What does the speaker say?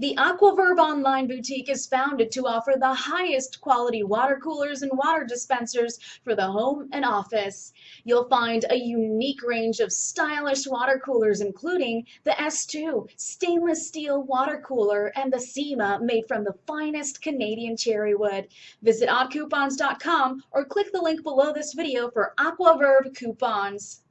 The Aquaverve online boutique is founded to offer the highest quality water coolers and water dispensers for the home and office. You'll find a unique range of stylish water coolers, including the S2 stainless steel water cooler and the SEMA made from the finest Canadian cherry wood. Visit oddcoupons.com or click the link below this video for Aquaverve coupons.